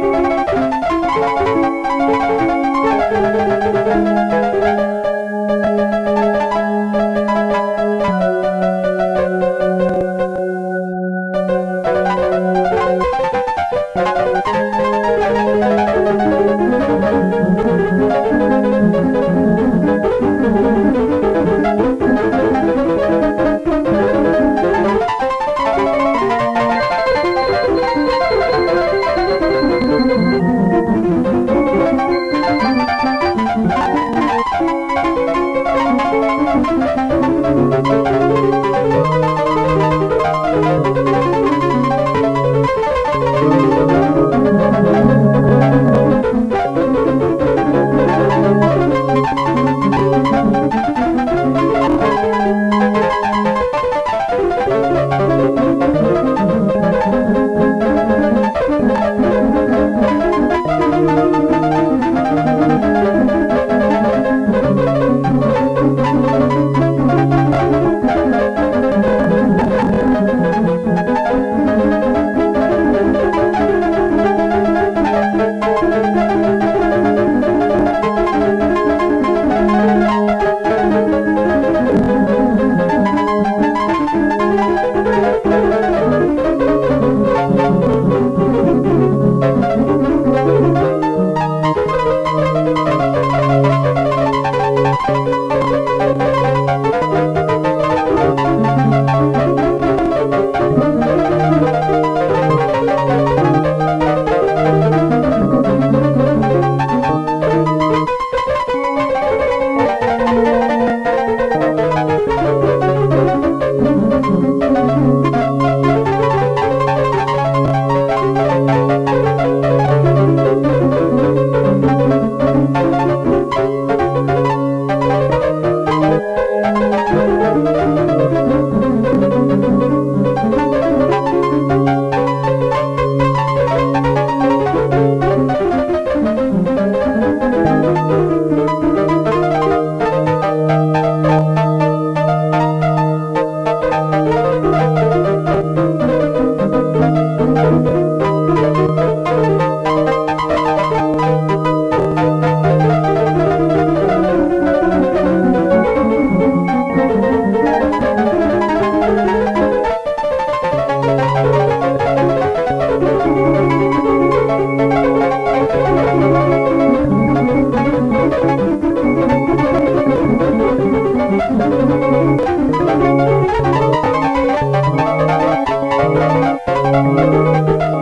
Thank you. Música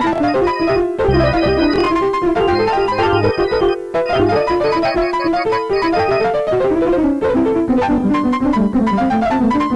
Thank you.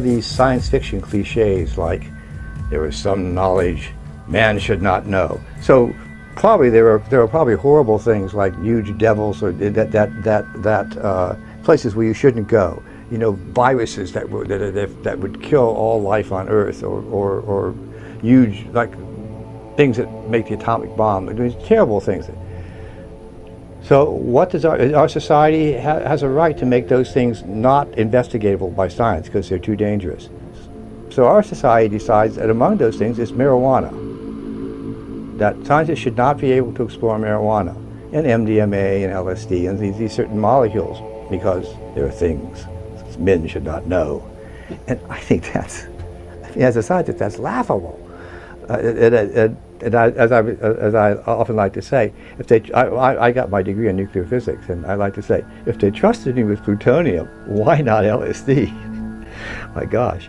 these science fiction cliches like there is some knowledge man should not know. So probably there are there are probably horrible things like huge devils or that that that that uh, places where you shouldn't go. You know, viruses that would that, that would kill all life on Earth, or or, or huge like things that make the atomic bomb. I mean, terrible things. So what does our, our society ha has a right to make those things not investigatable by science because they're too dangerous. So our society decides that among those things is marijuana. That scientists should not be able to explore marijuana and MDMA and LSD and these, these certain molecules because there are things men should not know. And I think that's, as a scientist, that's laughable. Uh, it, it, it, and I, as I as I often like to say, if they I, I got my degree in nuclear physics, and I like to say, if they trusted me with plutonium, why not LSD? my gosh.